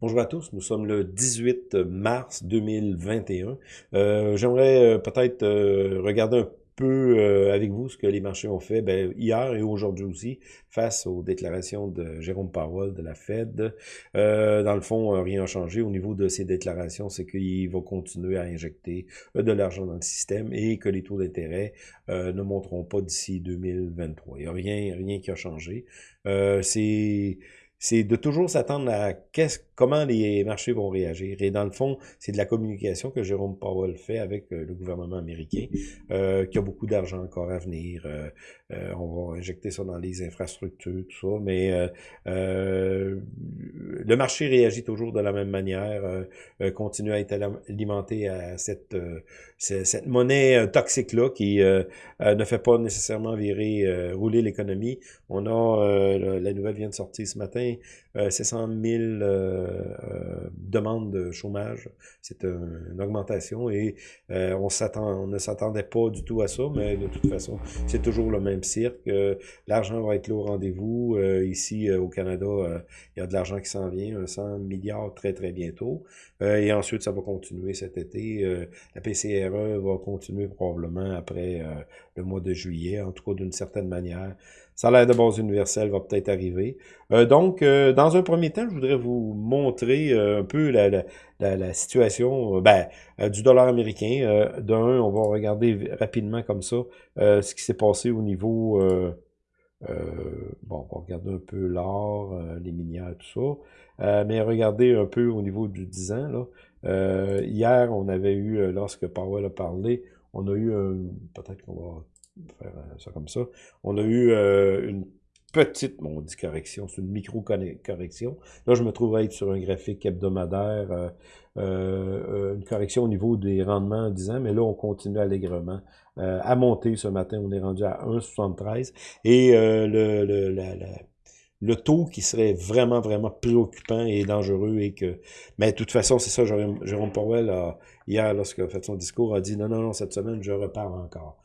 Bonjour à tous, nous sommes le 18 mars 2021. Euh, J'aimerais euh, peut-être euh, regarder un peu euh, avec vous ce que les marchés ont fait ben, hier et aujourd'hui aussi face aux déclarations de Jérôme Powell de la Fed. Dans le fond, rien n'a changé au niveau de ces déclarations, c'est qu'il va continuer à injecter de l'argent dans le système et que les taux d'intérêt ne monteront pas d'ici 2023. Il n'y a rien, rien qui a changé. c'est c'est de toujours s'attendre à comment les marchés vont réagir. Et dans le fond, c'est de la communication que Jérôme Powell fait avec euh, le gouvernement américain, euh, qui a beaucoup d'argent encore à venir. Euh, euh, on va injecter ça dans les infrastructures, tout ça, mais le marché réagit toujours de la même manière, continue à être alimenté à cette, cette monnaie toxique-là qui ne fait pas nécessairement virer, rouler l'économie. On a, la nouvelle vient de sortir ce matin, euh, c'est 100 000 euh, euh, demandes de chômage. C'est une augmentation et on, s'attend, on ne s'attendait pas du tout à ça, mais de toute façon, c'est toujours le même cirque. l'argent va être là au rendez-vous. ici, au Canada, il y a de l'argent qui s'en vient, 100 milliards très, très bientôt. et ensuite, ça va continuer cet été. la PCRE va continuer probablement après le mois de juillet, en tout cas d'une certaine manière. L'air de base universelle va peut-être arriver. Euh, donc, euh, dans un premier temps, je voudrais vous montrer euh, un peu la, la, la, situation ben, du dollar américain. D'un, on va regarder rapidement comme ça ce qui s'est passé au niveau... bon, on va regarder un peu l'or, les minières, tout ça. mais regardez un peu au niveau du 10 ans. Là. hier, on avait eu, lorsque Powell a parlé, on a eu un... Peut-être qu'on va euh. On a eu euh, une petite, bon, on dit correction, c'est une micro-correction. Là, je me trouve à être sur un graphique hebdomadaire, euh, une correction au niveau des rendements en 10 ans, mais là, on continue allègrement à monter ce matin. On est rendu à 1,73. Et le, taux qui serait vraiment, vraiment préoccupant et dangereux et que... Mais de toute façon, c'est ça, Jérôme Powell, hier, lorsqu'il a fait son discours, a dit « Non, non, non, cette semaine, je repars encore. »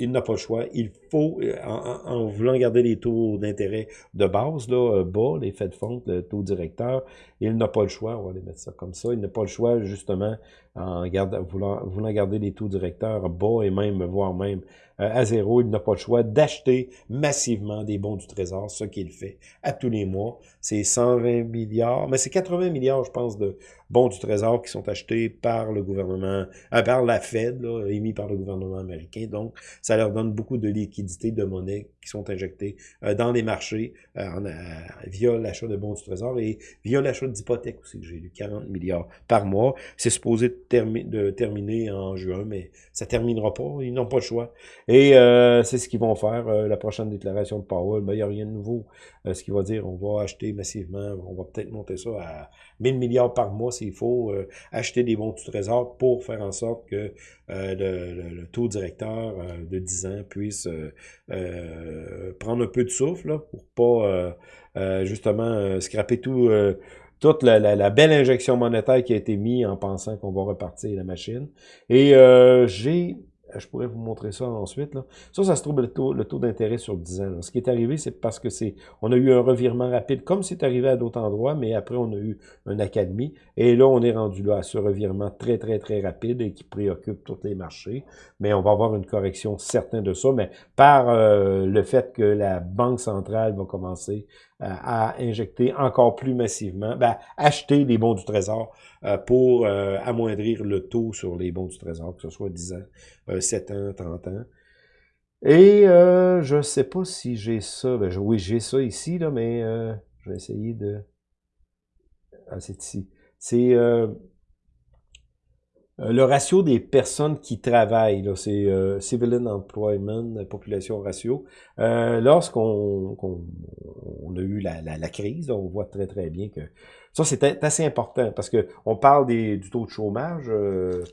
il n'a pas le choix. Il faut, euh, en, voulant garder les taux d'intérêt de base, là, euh, bas, les Fed Funds, le taux directeur, il n'a pas le choix, on va les mettre ça comme ça, il n'a pas le choix, justement, en voulant, voulant garder les taux directeurs bas et même, voire même euh, à zéro, il n'a pas le choix d'acheter massivement des bons du Trésor, ce qu'il fait à tous les mois. C'est 120 milliards, mais c'est 80 milliards, je pense, de bons du Trésor qui sont achetés par le gouvernement, par la Fed, émis par le gouvernement américain. Donc, ça leur donne beaucoup de liquidités, de monnaie qui sont injectées euh, dans les marchés via l'achat de bons du Trésor et via l'achat d'hypothèques aussi. J'ai lu 40 milliards par mois. C'est supposé de terminer en juin, mais ça terminera pas. Ils n'ont pas le choix. Et euh, c'est ce qu'ils vont faire. Euh, la prochaine déclaration de Powell, ben, il n'y a rien de nouveau. Euh, ce qu'il va dire, on va acheter massivement, on va peut-être monter ça à 1000 milliards par mois s'il faut, acheter des bons du trésor pour faire en sorte que le, taux directeur de 10 ans puisse prendre un peu de souffle là, pour pas justement scraper tout toute la, belle injection monétaire qui a été mise en pensant qu'on va repartir la machine. Et euh, j'ai je pourrais vous montrer ça ensuite. Là. Ça, ça se trouve le taux, d'intérêt sur 10 ans. Ce qui est arrivé, c'est parce que c'est, on a eu un revirement rapide, comme c'est arrivé à d'autres endroits, mais après, on a eu un accalmie. Et là, on est rendu là à ce revirement très, très, très rapide et qui préoccupe tous les marchés. Mais on va avoir une correction certaine de ça, mais par euh, le fait que la Banque centrale va commencer euh, à injecter encore plus massivement, ben, acheter les bons du Trésor euh, pour amoindrir le taux sur les bons du Trésor, que ce soit 10 ans, 7 ans, 30 ans. Et euh, je sais pas si j'ai ça. Ben, oui, j'ai ça ici, là, mais je vais essayer de... Ah, c'est ici. C'est euh, le ratio des personnes qui travaillent, c'est euh, Civilian Employment Population Ratio. Euh, Lorsqu'on on, a eu la, la, crise, on voit très très bien que ça c'est assez important parce que on parle des, du taux de chômage euh,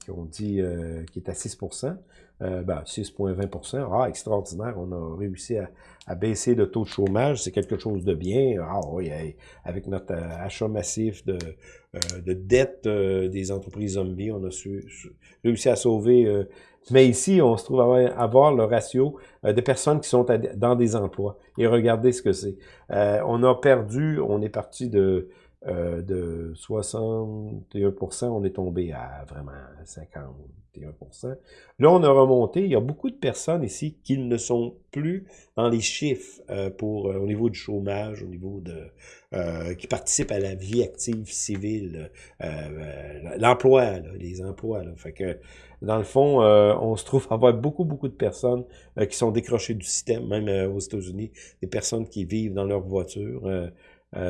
qui ont dit qui est à 6% ben, 6,20% Ah, extraordinaire, on a réussi à, baisser le taux de chômage, c'est quelque chose de bien. Ah oui, avec notre achat massif de, de dettes des entreprises zombies, on a réussi à sauver mais ici, on se trouve à avoir le ratio euh, de personnes qui sont dans des emplois. Et regardez ce que c'est. Euh, on a perdu, on est parti de, euh, de 61%, on est tombé à vraiment 50. Là, on a remonté. Il y a beaucoup de personnes ici qui ne sont plus dans les chiffres euh, pour euh, au niveau du chômage, au niveau de euh, qui participent à la vie active civile, l'emploi, les emplois. Là. Fait dans le fond, on se trouve à avoir beaucoup, beaucoup de personnes qui sont décrochées du système, même aux États-Unis, des personnes qui vivent dans leur voiture.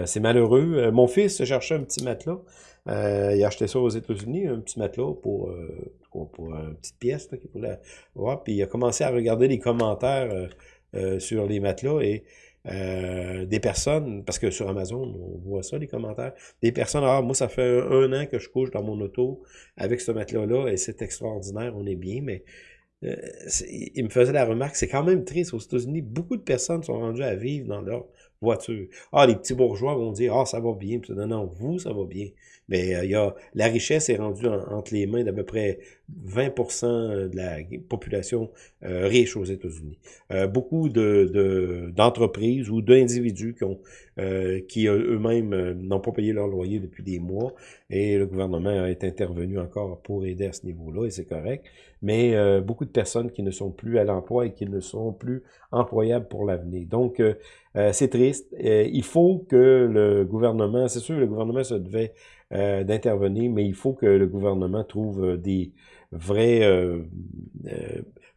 C'est malheureux. mon fils cherchait un petit matelas. il a acheté ça aux États-Unis, un petit matelas pour une petite pièce qu'il voulait voir. Puis il a commencé à regarder les commentaires euh, euh, sur les matelas et euh, des personnes, parce que sur Amazon, on voit ça, les commentaires, des personnes, ah, moi, ça fait un, an que je couche dans mon auto avec ce matelas-là et c'est extraordinaire, on est bien, mais il me faisait la remarque, c'est quand même triste aux États-Unis, beaucoup de personnes sont rendues à vivre dans leur voiture. Ah, les petits bourgeois vont dire, ah, ça va bien. Non, non, vous, ça va bien. Mais euh, il y a, la richesse est rendue entre les mains d'à peu près 20% de la population euh, riche aux États-Unis. Euh, beaucoup de d'entreprises ou d'individus qui ont qui eux-mêmes n'ont pas payé leur loyer depuis des mois et le gouvernement est intervenu encore pour aider à ce niveau-là et c'est correct. Mais beaucoup de personnes qui ne sont plus à l'emploi et qui ne sont plus employables pour l'avenir. Donc c'est triste. il faut que le gouvernement, c'est sûr, le gouvernement se devait euh, d'intervenir, mais il faut que le gouvernement trouve euh, des vrais, euh,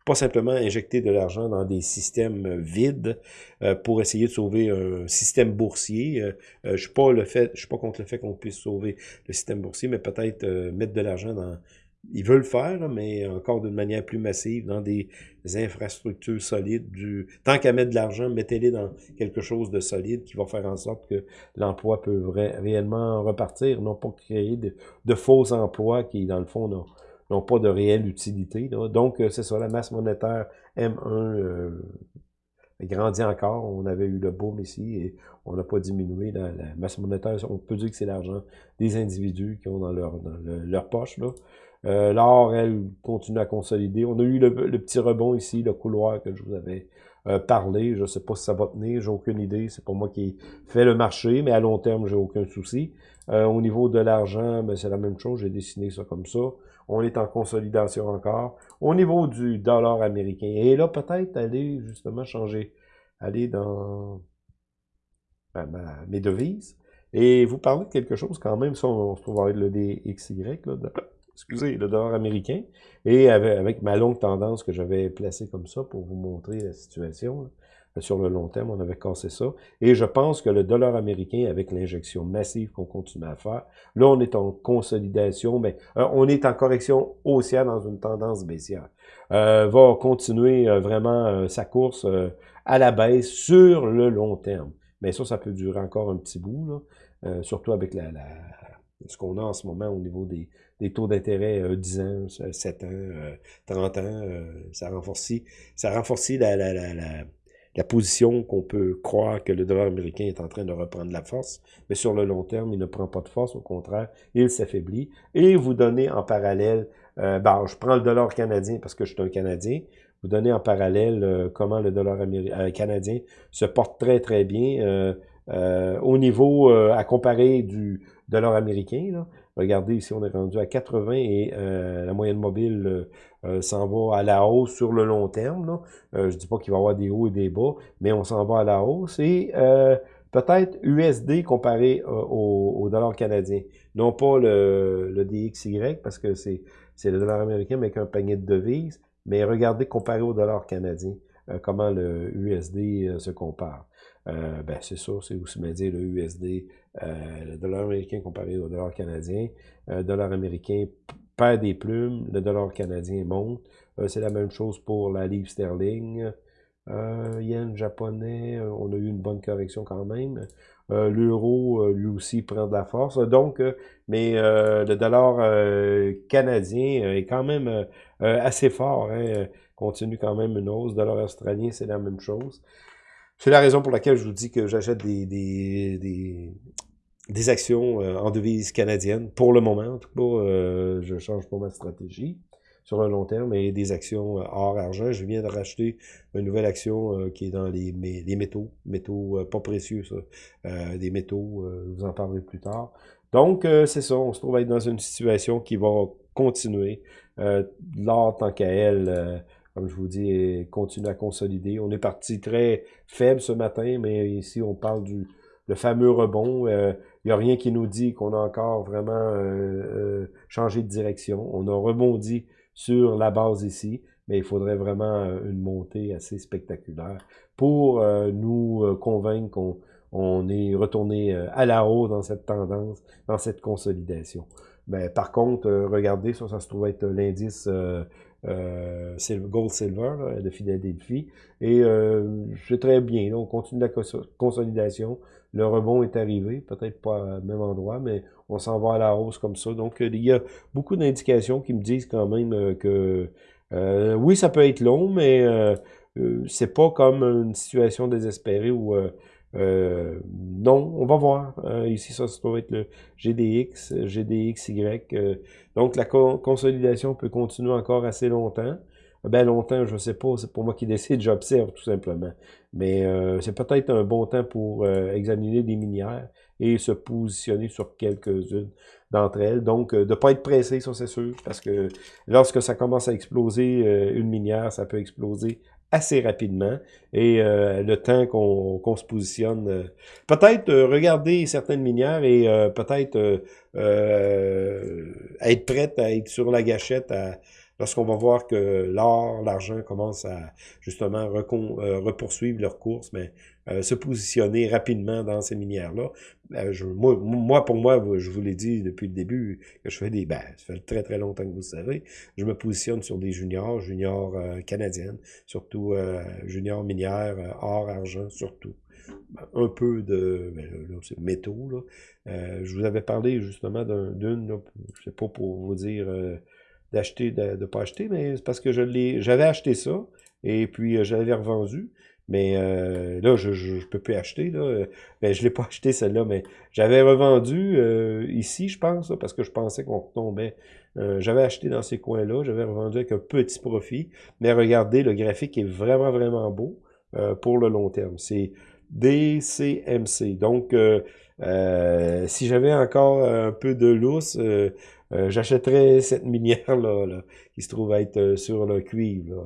pas simplement injecter de l'argent dans des systèmes vides pour essayer de sauver un système boursier. je suis je suis pas contre le fait qu'on puisse sauver le système boursier, mais peut-être mettre de l'argent dans ils veulent le faire, mais encore d'une manière plus massive, dans des infrastructures solides. Du... Tant qu'à mettre de l'argent, mettez-les dans quelque chose de solide qui va faire en sorte que l'emploi peut réellement repartir, non pas créer de, faux emplois qui, dans le fond, n'ont pas de réelle utilité. Donc, euh, c'est ça, la masse monétaire M1 euh, grandit encore. On avait eu le boom ici et on n'a pas diminué la, masse monétaire. On peut dire que c'est l'argent des individus qui ont dans leur, leur poche. Là. Euh, L'or, elle, continue à consolider. On a eu le, petit rebond ici, le couloir que je vous avais euh, parlé. Je ne sais pas si ça va tenir, j'ai aucune idée. C'est pas moi qui fait le marché, mais à long terme, j'ai aucun souci. Euh, au niveau de l'argent, ben, c'est la même chose. J'ai dessiné ça comme ça. On est en consolidation encore. Au niveau du dollar américain, et là, peut-être aller justement changer, aller dans ben, mes devises. Et vous parlez de quelque chose quand même, si on, se trouve avec le DXY, là, excusez, le dollar américain, et avec, ma longue tendance que j'avais placée comme ça pour vous montrer la situation, euh, sur le long terme, on avait cassé ça. Et je pense que le dollar américain, avec l'injection massive qu'on continue à faire, là, on est en consolidation, mais euh, on est en correction haussière dans une tendance baissière. Euh, va continuer vraiment sa course à la baisse sur le long terme. Mais ça, ça peut durer encore un petit bout, là, surtout avec la, la ce qu'on a en ce moment au niveau des, des taux d'intérêt euh, 10 ans, 7 ans, 30 euh, ans, euh, ça renforce, ça renforce la, la, la, la, la position qu'on peut croire que le dollar américain est en train de reprendre la force, mais sur le long terme, il ne prend pas de force, au contraire, il s'affaiblit. Et vous donnez en parallèle, euh, ben, je prends le dollar canadien parce que je suis un Canadien, vous donnez en parallèle comment le dollar canadien se porte très très bien au niveau à comparer du dollar américain. Là. Regardez ici, on est rendu à 80 et euh, la moyenne mobile euh, euh, s'en va à la hausse sur le long terme. Là. je ne dis pas qu'il va y avoir des hauts et des bas, mais on s'en va à la hausse. Et peut-être USD comparé au, dollar canadien. Non pas le, le DXY, parce que c'est le dollar américain, mais avec un panier de devises. Mais regardez comparé au dollar canadien, comment le USD se compare. Euh, ben c'est ça, c'est aussi bien dire le USD, euh, le dollar américain comparé au dollar canadien. Le dollar américain perd des plumes, le dollar canadien monte. Euh, c'est la même chose pour la livre sterling. Euh, yen japonais, euh, on a eu une bonne correction quand même. Euh, L'euro, lui aussi, prend de la force. Donc, mais le dollar canadien est quand même assez fort. Hein, continue quand même une hausse. Le dollar australien, c'est la même chose. C'est la raison pour laquelle je vous dis que j'achète des, des, des, actions en devise canadienne. Pour le moment, en tout cas, je change pas ma stratégie sur un long terme et des actions euh, hors argent. Je viens de racheter une nouvelle action euh, qui est dans les, métaux, métaux euh, pas précieux, ça, des métaux, je vous en parlerai plus tard. Donc, c'est ça, on se trouve être dans une situation qui va continuer. L'or, tant qu'à elle, comme je vous dis, continue à consolider. On est parti très faible ce matin, mais ici, on parle du le fameux rebond. Il n'y a rien qui nous dit qu'on a encore vraiment changé de direction. On a rebondi sur la base ici, mais il faudrait vraiment euh, une montée assez spectaculaire pour euh, nous euh, convaincre qu'on on est retourné à la hausse dans cette tendance, dans cette consolidation. Mais par contre, regardez, ça, ça se trouve être l'indice euh, Gold Silver là, de Philadelphie. Et c'est très bien. on continue la consolidation. Le rebond est arrivé, peut-être pas au même endroit, mais on s'en va à la hausse comme ça. Donc, il y a beaucoup d'indications qui me disent quand même euh, que euh, oui, ça peut être long, mais euh, c'est pas comme une situation désespérée où non, on va voir. ici, ça, ça doit être le GDX, GDXY. donc, la consolidation peut continuer encore assez longtemps ben longtemps, je ne sais pas, c'est pour moi qui décide, j'observe tout simplement. Mais euh, c'est peut-être un bon temps pour euh, examiner des minières et se positionner sur quelques-unes d'entre elles. Donc, euh, de ne pas être pressé, ça c'est sûr, parce que lorsque ça commence à exploser, une minière, ça peut exploser assez rapidement et le temps qu'on se positionne. peut-être regarder certaines minières et peut-être être prête à être sur la gâchette à lorsqu'on va voir que l'or, l'argent commencent à justement euh, repoursuivre leur course, mais euh, se positionner rapidement dans ces minières-là. Euh, moi, pour moi, je vous l'ai dit depuis le début, que je fais des... Ben, ça fait très très longtemps que vous le savez, je me positionne sur des juniors, juniors canadiennes, surtout juniors minières, or, argent, surtout un peu de ben, métaux. Là. je vous avais parlé justement d'une, je sais pas pour vous dire d'acheter, de ne pas acheter, mais c'est parce que je l'ai, j'avais acheté ça, et puis euh, je l'avais revendu. Mais euh, là, je ne peux plus acheter. Là. Ben, je l'ai pas acheté celle-là, mais j'avais revendu euh, ici, je pense, parce que je pensais qu'on retombait. j'avais acheté dans ces coins-là, j'avais revendu avec un petit profit. Mais regardez, le graphique est vraiment, vraiment beau pour le long terme. C'est DCMC. Donc, si j'avais encore un peu de lousse, euh, j'achèterais cette minière-là, là, qui se trouve être euh, sur le cuivre,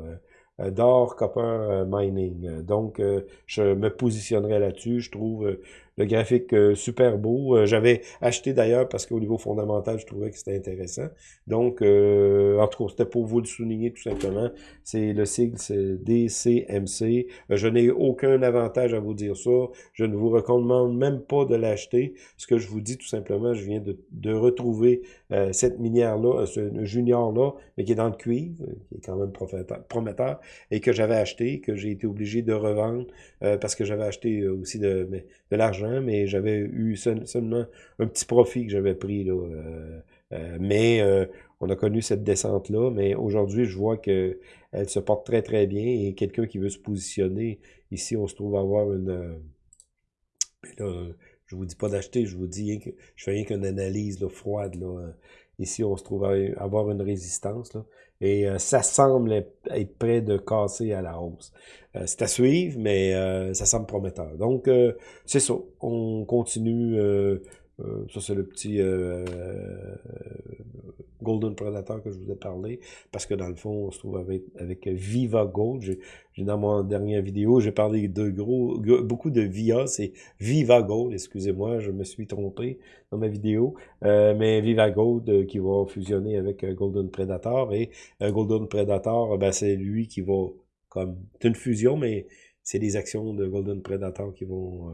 euh, d'or, copper mining. Donc, je me positionnerai là-dessus. Je trouve le graphique euh, super beau. Euh, j'avais acheté d'ailleurs parce qu'au niveau fondamental, je trouvais que c'était intéressant. Donc, euh, en tout cas, c'était pour vous le souligner tout simplement. C'est le sigle, c'est DCMC. je n'ai aucun avantage à vous dire ça. Je ne vous recommande même pas de l'acheter. Ce que je vous dis tout simplement, je viens de, de retrouver cette minière-là, ce junior-là, mais qui est dans le cuivre, qui est quand même prometteur, et que j'avais acheté, que j'ai été obligé de revendre parce que j'avais acheté aussi de, de l'argent mais j'avais eu seulement un petit profit que j'avais pris. Là, euh, euh, mais euh, on a connu cette descente-là, mais aujourd'hui, je vois que elle se porte très très bien et quelqu'un qui veut se positionner, ici, on se trouve avoir une... là, je vous dis pas d'acheter, je vous dis je fais rien qu'une analyse là, froide. Là. Ici, on se trouve à avoir une résistance. Là. Et euh, ça semble être prêt de casser à la hausse. Euh, c'est à suivre, mais euh, ça semble prometteur. Donc, c'est ça. On continue. ça, c'est le petit Golden Predator que je vous ai parlé, parce que dans le fond, on se trouve avec, avec Viva Gold. J'ai dans mon dernière vidéo, j'ai parlé de gros, beaucoup de VIA, c'est Viva Gold, excusez-moi, je me suis trompé dans ma vidéo, euh, mais Viva Gold euh, qui va fusionner avec euh, Golden Predator, et Golden Predator, ben, c'est lui qui va, comme, c'est une fusion, mais c'est des actions de Golden Predator qui vont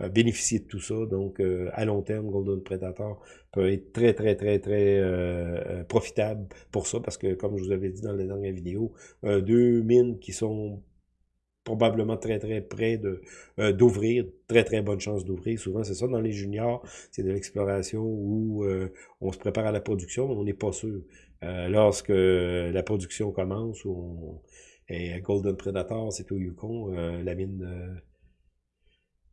euh, bénéficier de tout ça. Donc, euh, à long terme, Golden Predator peut être très, très, très, très euh, profitable pour ça, parce que, comme je vous avais dit dans la dernière vidéo, deux mines qui sont probablement très, très près de euh, d'ouvrir, très, très bonne chance d'ouvrir. Souvent, c'est ça, dans les juniors, c'est de l'exploration où euh, on se prépare à la production, mais on n'est pas sûr. Euh, lorsque la production commence, on, et Golden Predator, c'est au Yukon, la mine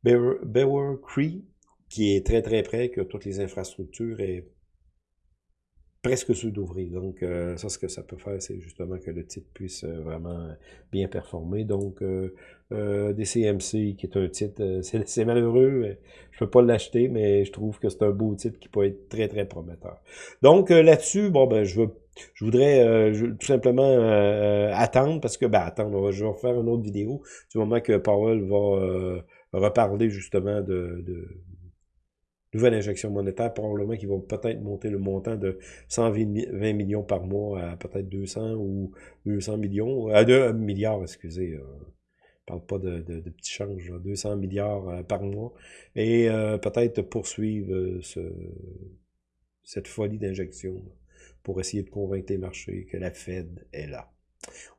Bewer Cree, qui est très, très près, que toutes les infrastructures presque sûr d'ouvrir. Donc, euh, ça, ce que ça peut faire, c'est justement que le titre puisse euh, vraiment bien performer. Donc, euh, euh DCMC, qui est un titre, c'est malheureux, je peux pas l'acheter, mais je trouve que c'est un beau titre qui peut être très, très prometteur. Donc, là-dessus, bon, ben, je veux je voudrais tout simplement attendre, parce que, ben, attendre, je vais refaire une autre vidéo du moment que Powell va reparler justement de, de nouvelle injection monétaire, probablement qu'ils vont peut-être monter le montant de 120 millions par mois à peut-être 200 ou 200 millions, à 2 milliards, excusez. Euh, parle pas de, de, de petits changes, 200 milliards euh, par mois, et euh, peut-être poursuivre euh, ce, cette folie d'injection pour essayer de convaincre les marchés que la Fed est là.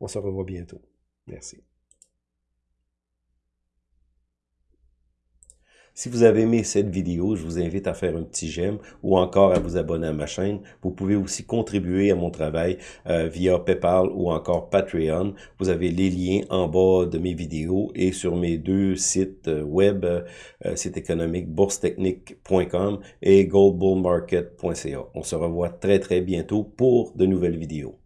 On se revoit bientôt. Merci. Si vous avez aimé cette vidéo, je vous invite à faire un petit j'aime ou encore à vous abonner à ma chaîne. Vous pouvez aussi contribuer à mon travail euh, via PayPal ou encore Patreon. Vous avez les liens en bas de mes vidéos et sur mes deux sites euh, web, euh, site économique boursetechnique.com et goldbullmarket.ca. On se revoit très très bientôt pour de nouvelles vidéos.